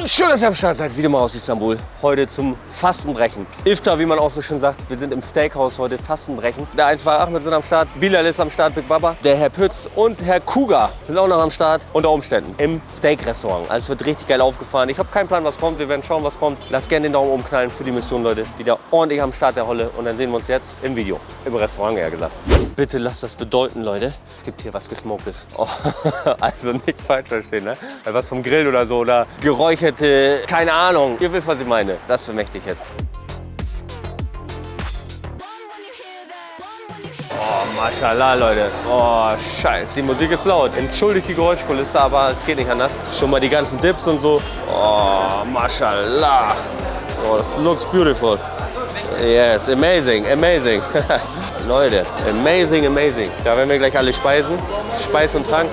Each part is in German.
Und schön, dass ihr am Start seid, wieder mal aus Istanbul. Heute zum Fastenbrechen. Iftar, wie man auch so schön sagt. Wir sind im Steakhouse heute, Fastenbrechen. Der 1 war Ahmed sind am Start, Bilal ist am Start, Big Baba. Der Herr Pütz und Herr Kuga sind auch noch am Start. Unter Umständen im Steak-Restaurant. Also es wird richtig geil aufgefahren. Ich habe keinen Plan, was kommt. Wir werden schauen, was kommt. Lasst gerne den Daumen umknallen für die Mission, Leute. Wieder ordentlich am Start der Holle. Und dann sehen wir uns jetzt im Video. Im Restaurant, eher gesagt. Bitte lasst das bedeuten, Leute. Es gibt hier was Gesmoktes. Oh, also nicht falsch verstehen, ne? Was vom Grill oder so oder geräucherte, keine Ahnung. Ihr wisst, was ich meine. Das vermächte ich jetzt. Oh, Mashallah, Leute. Oh, scheiße, die Musik ist laut. Entschuldigt die Geräuschkulisse, aber es geht nicht anders. Schon mal die ganzen Dips und so. Oh, Mashallah. Oh, das looks beautiful. Yes, amazing, amazing. Leute, amazing, amazing. Da werden wir gleich alle speisen. Speis und Trank.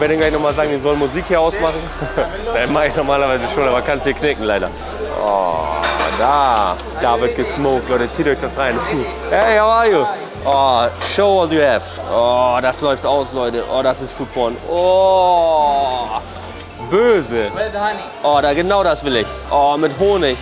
Ich werde gleich nochmal sagen, die sollen Musik hier ausmachen. das mache ich normalerweise schon, aber kannst hier knicken leider. Oh, da. Da wird gesmoked, Leute. Zieht euch das rein. Hey, how are you? Oh, show what you have. Oh, das läuft aus, Leute. Oh, das ist Food Porn. Oh, böse. Oh, da genau das will ich. Oh, mit Honig.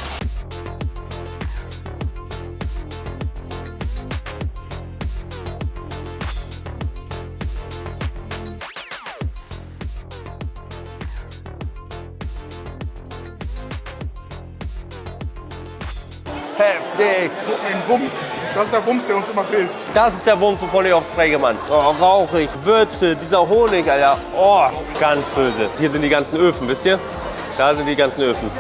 Heftig. So ein Wumms. Das ist der Wumms, der uns immer fehlt. Das ist der Wumms, wovon ich oft spreche, Mann. Oh, rauchig, Würze, dieser Honig, Alter. Oh, ganz böse. Hier sind die ganzen Öfen, wisst ihr? Da sind die ganzen Öfen.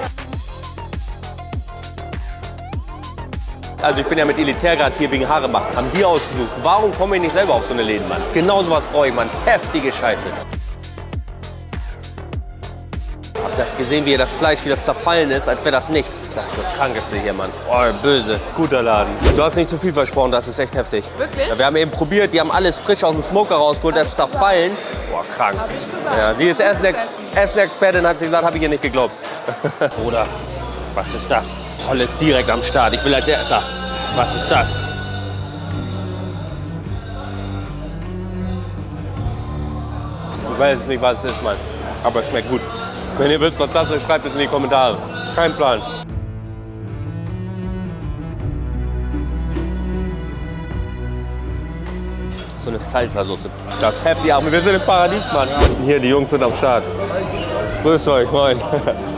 Also ich bin ja mit Elitär gerade hier wegen Haare machen. Haben die ausgesucht. Warum komme ich nicht selber auf so eine Läden, Mann? Genau sowas brauche ich, Mann. Heftige Scheiße. Das gesehen, wie das Fleisch, wie das zerfallen ist, als wäre das nichts. Das ist das Krankeste hier, Mann. Oh, böse. Guter Laden. Du hast nicht zu viel versprochen, das ist echt heftig. Wirklich? Ja, wir haben eben probiert, die haben alles frisch aus dem Smoker rausgeholt, das ist zerfallen. Boah, krank. Hab ich gesagt. Ja, sie ist Essenex- Essenexpertin, hat sie gesagt, habe ich ihr nicht geglaubt. Bruder, was ist das? Holle ist direkt am Start. Ich will als Erster. Was ist das? Ich weiß nicht, was es ist, Mann. Aber es schmeckt gut. Wenn ihr wisst, was das ist, schreibt es in die Kommentare. Kein Plan. So eine Salsa-Soße. Das heftig. Aber wir sind im Paradies, Mann. Hier, die Jungs sind am Start. Grüßt euch, moin.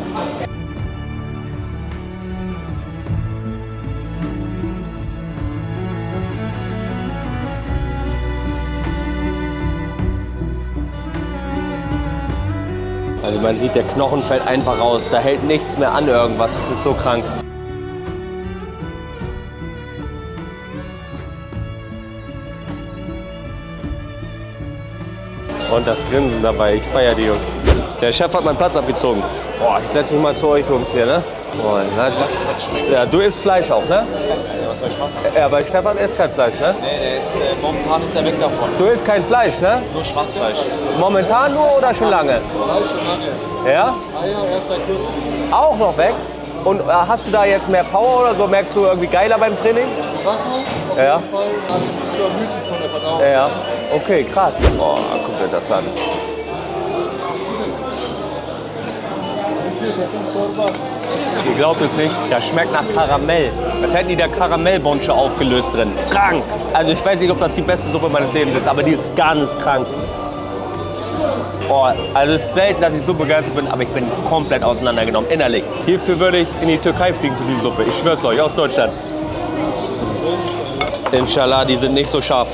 man sieht, der Knochen fällt einfach raus. Da hält nichts mehr an irgendwas. Das ist so krank. Und das Grinsen dabei. Ich feiere die Jungs. Der Chef hat meinen Platz abgezogen. Boah, ich setze mich mal zu euch Jungs hier, ne? Boah, na, ja, du isst Fleisch auch, ne? Soll ich machen? Ja, aber Stefan isst kein Fleisch, ne? Nee, der ist, äh, momentan ist er weg davon. Du isst kein Fleisch, ne? Nur Schwanzfleisch. Momentan nur oder schon lange? Fleisch schon lange. Ja? Eier erst seit kurzem. Auch noch weg? Und äh, hast du da jetzt mehr Power oder so? Merkst du irgendwie geiler beim Training? Wacher auf Ja. jeden Fall. Also es ist nicht so ermüdend von der Verdauung. Ja. Okay, krass. Oh, guck dir das an. Ihr glaubt es nicht, das schmeckt nach Karamell. Als hätten die da Karamellbonsche aufgelöst drin. Krank. Also ich weiß nicht, ob das die beste Suppe meines Lebens ist, aber die ist ganz krank. Oh, also es ist selten, dass ich so begeistert bin, aber ich bin komplett auseinandergenommen, innerlich. Hierfür würde ich in die Türkei fliegen für diese Suppe. Ich schwör's euch, aus Deutschland. Inshallah, die sind nicht so scharf.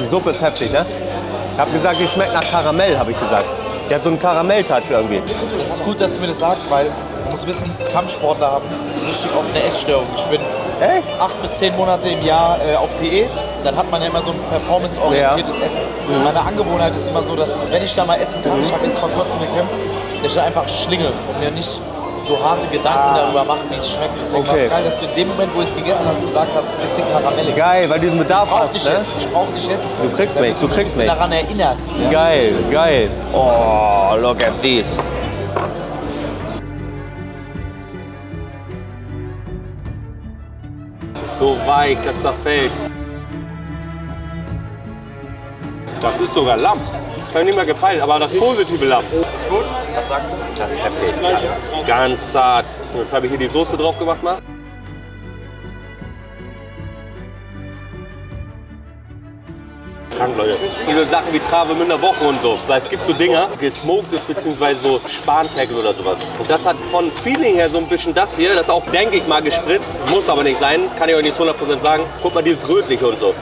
Die Suppe ist heftig, ne? Ich habe gesagt, die schmeckt nach Karamell, habe ich gesagt. Die hat so einen Karamell-Touch irgendwie. Es ist gut, dass du mir das sagst, weil du musst wissen, Kampfsportler haben richtig oft eine Essstörung. Ich bin Echt? acht bis zehn Monate im Jahr äh, auf Diät. Dann hat man ja immer so ein performanceorientiertes Essen. Meine Angewohnheit ist immer so, dass wenn ich da mal essen kann, ich habe jetzt vor kurzem gekämpft, dass ich dann einfach schlinge und mir nicht so harte Gedanken darüber mache, wie es schmeckt. Deswegen war Okay. es geil, dass du in dem Moment, wo ich es gegessen hast, gesagt hast, ein bisschen Karamell. Geil, weil du diesen Bedarf Ich hast, dich ne? jetzt. Ich brauch dich jetzt. Du kriegst mich, du kriegst mich. daran erinnerst. Ja? Geil, geil. Oh, look at this. Das ist so weich, das zerfällt. Das ist sogar Lamm. Das habe ich nicht mehr gepeilt, aber das positive Lamm. Ist gut? Was sagst du? Das ist heftig. Fleisch ist krass. Ganz zart. Jetzt habe ich hier die Soße drauf gemacht mal. Krank, Leute. Diese Sachen wie Travemünder Woche und so. Weil es gibt so Dinger, gesmoktes bzw. so Spanferkel oder sowas. Und das hat von Feeling her so ein bisschen das hier. Das ist auch, denke ich mal, gespritzt. Muss aber nicht sein. Kann ich euch nicht zu 100% sagen. Guck mal, dieses Rötliche und so.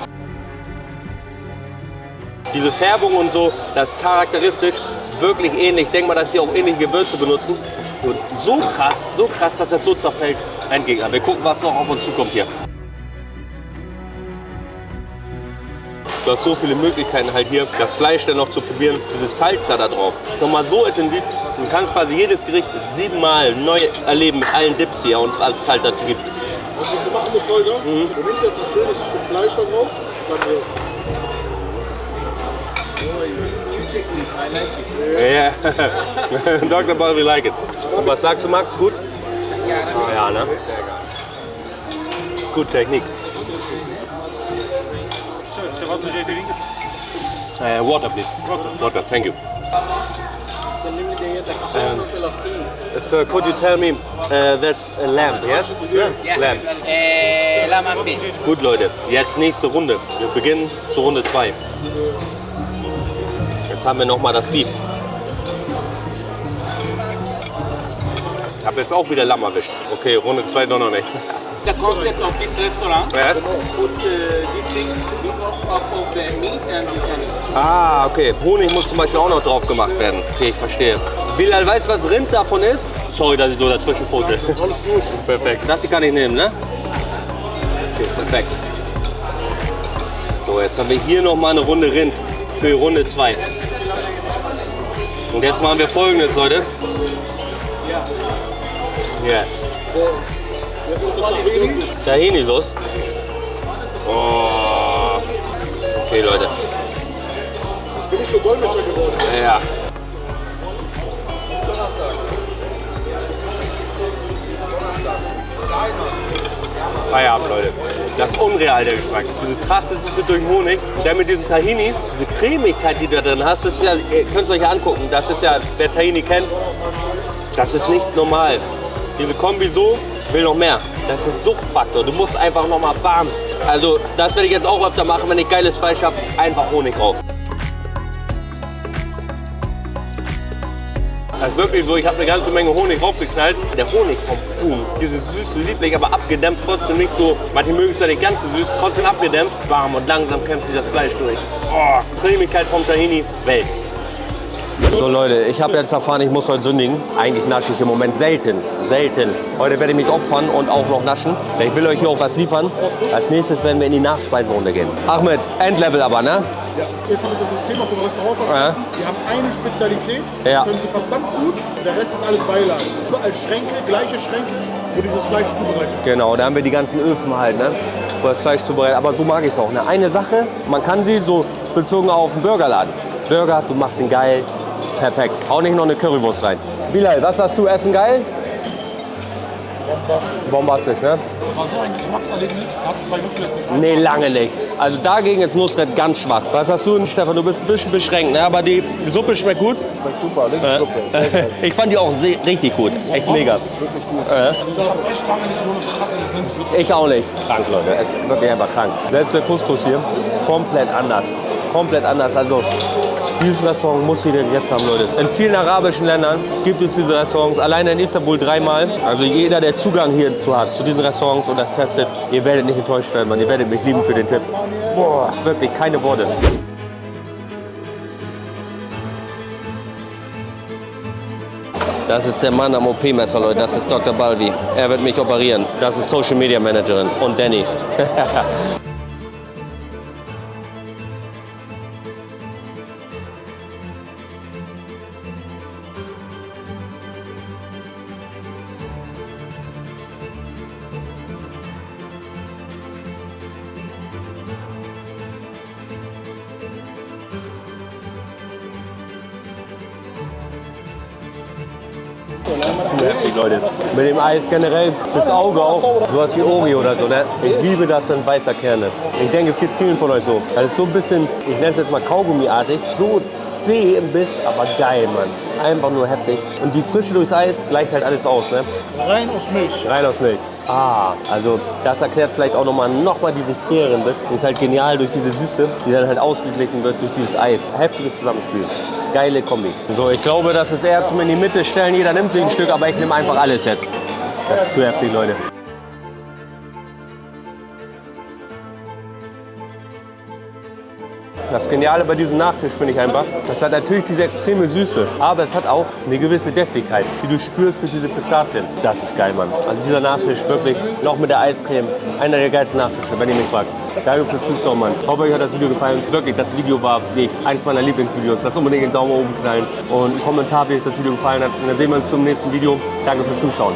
Diese Färbung und so, das ist charakteristisch wirklich ähnlich. Ich denke mal, dass sie auch ähnliche Gewürze benutzen. Und so krass, so krass, dass das so zerfällt. Ein Gegner. Wir gucken, was noch auf uns zukommt hier. Du hast so viele Möglichkeiten halt hier, das Fleisch dann noch zu probieren. Dieses Salz da drauf ist nochmal so intensiv. Du kannst quasi jedes Gericht siebenmal neu erleben mit allen Dips hier und was es halt dazu gibt. Was du machen musst, Holger, du nimmst jetzt ein schönes Stück Fleisch da drauf, dann hier. Ja, Dr. Ball, we like it. Und was sagst du, Max? Gut? Ja, ne? Ist gut Technik. Uh, water, please. Water. thank you. Um, so, could you tell me, uh, that's a lamb, yes? Lamb. Eh, la Martin. Gut, Leute, jetzt nächste Runde. Wir beginnen zur Runde 2. Jetzt haben wir nochmal das Beef. Ich habe jetzt auch wieder Lamm erwischt. Okay, Runde 2 doch noch nicht. The concept of this restaurant, Yes. put uh, these things on top of the meat and you can Ah, okay. Honig muss zum Beispiel auch noch drauf gemacht werden. Okay, ich verstehe. Bilal, weißt du, was Rind davon ist? Sorry, dass ich so dazwischen fussel. Alles gut. Perfekt. Das hier kann ich nehmen, ne? Okay, perfekt. So, jetzt haben wir hier noch mal eine Runde Rind für Runde 2. Und jetzt machen wir folgendes, Leute. Yes. Tahini-Sauce. Oh. Okay, Leute. Bin ich schon Dolmetscher geworden. Ja. Feierabend, Leute. Das ist unreal, der Geschmack. Diese krasse Süße durch Honig. Dann mit diesem Tahini, diese Cremigkeit, die du da drin hast, das ist ja, ihr könnt es euch ja angucken. Das ist ja, wer Tahini kennt, das ist nicht normal. Diese Kombi so, will noch mehr. Das ist Suchtfaktor. Du musst einfach noch mal bam. Also, das werde ich jetzt auch öfter machen, wenn ich geiles Fleisch habe. Einfach Honig drauf. Das ist wirklich so, ich habe eine ganze Menge Honig draufgeknallt. Der Honig vom Huhn, dieses süße, lieblich, aber abgedämpft, trotzdem nicht so, manche mögen es ja nicht ganz so süß, trotzdem abgedämpft, warm und langsam kämpft sich das Fleisch durch. Oh, Cremigkeit vom Tahini, Welt. So Leute, ich habe jetzt erfahren, ich muss heute sündigen. Eigentlich nasche ich im Moment seltenst, seltenst. Heute werde ich mich opfern und auch noch naschen. Ich will euch hier auch was liefern. Als nächstes werden wir in die Nachspeisenrunde gehen. Ahmed, Endlevel aber, ne? Ja, jetzt haben wir das System vom Restaurant verstanden. Wir haben eine Spezialität, Ja. können sie verdammt gut. Der Rest ist alles Beilage. Überall Schränke, gleiche Schränke, wo dieses Fleisch zubereitet. Genau, da haben wir die ganzen Öfen halt, ne? Wo das Fleisch zubereitet. Aber so mag ich es auch. Ne? Eine Sache, man kann sie so bezogen auf einen Burgerladen. Burger, du machst ihn geil. Perfekt. Auch nicht noch eine Currywurst rein. Bilal, was sagst du? Essen geil? Bombastisch, ne? War so ein Geschmackserlebnis, das hatte ich bei Nusret nicht. Nee, lange nicht. Also dagegen ist Nusret ganz schwach. Was hast du, Stefan? Du bist ein bisschen beschränkt, ne? aber die Suppe schmeckt gut. Schmeckt super. Sehr geil. Ich fand die auch richtig gut. Echt mega. Wirklich gut. Ich habe echt lange nicht so eine krasse Linsensuppe. Ich auch nicht. Krank, Leute. Es ist wirklich einfach krank. Selbst der Couscous hier, komplett anders. Komplett anders. Also, dieses Restaurant muss jeder gegessen haben, Leute. In vielen arabischen Ländern gibt es diese Restaurants. Alleine in Istanbul dreimal. Also jeder, der Zugang hierzu hat, zu diesen Restaurants und das testet, ihr werdet nicht enttäuscht werden, Mann. Ihr werdet mich lieben für den Tipp. Boah, wirklich, keine Worte. Das ist der Mann am OP-Messer, Leute. Das ist Dr. Balvi. Er wird mich operieren. Das ist Social Media Managerin. Und Danny. zu heftig, Leute. Mit dem Eis generell fürs Auge auch. Sowas wie Oreo oder so, ne? Ich liebe, dass da ein weißer Kern ist. Ich denke, es geht vielen von euch so. Das ist so ein bisschen, ich nenne es jetzt mal Kaugummiartig. So zäh im Biss, aber geil, Mann. Einfach nur heftig. Und die Frische durchs Eis gleicht halt alles aus, ne? Rein aus Milch. Rein aus Milch. Ah, also das erklärt vielleicht auch nochmal noch mal diesen zäheren Biss. Das ist halt genial durch diese Süße, die dann halt ausgeglichen wird durch dieses Eis. Heftiges Zusammenspiel. Geile Kombi. So, ich glaube, das ist eher zum in die Mitte stellen. Jeder nimmt sich ein Stück, aber ich nehme einfach alles jetzt. Das ist zu heftig, Leute. Das Geniale bei diesem Nachtisch finde ich einfach, das hat natürlich diese extreme Süße, aber es hat auch eine gewisse Deftigkeit, die du spürst durch diese Pistazien. Das ist geil, Mann. Also dieser Nachtisch wirklich, noch mit der Eiscreme, einer der geilsten Nachtische, wenn ihr mich fragt. Danke fürs Zuschauen, Mann. Ich hoffe, euch hat das Video gefallen. Wirklich, das Video war nee, eins meiner Lieblingsvideos. Lasst unbedingt einen Daumen oben knallen und einen Kommentar, wie euch das Video gefallen hat. Und dann sehen wir uns zum nächsten Video. Danke fürs Zuschauen.